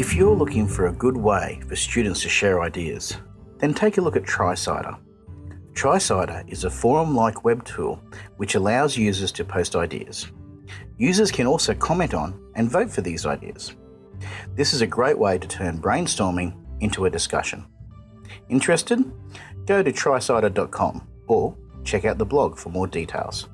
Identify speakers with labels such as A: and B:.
A: If you're looking for a good way for students to share ideas, then take a look at TriCider. TriCider is a forum-like web tool which allows users to post ideas. Users can also comment on and vote for these ideas. This is a great way to turn brainstorming into a discussion. Interested? Go to tricider.com or check out the blog for more details.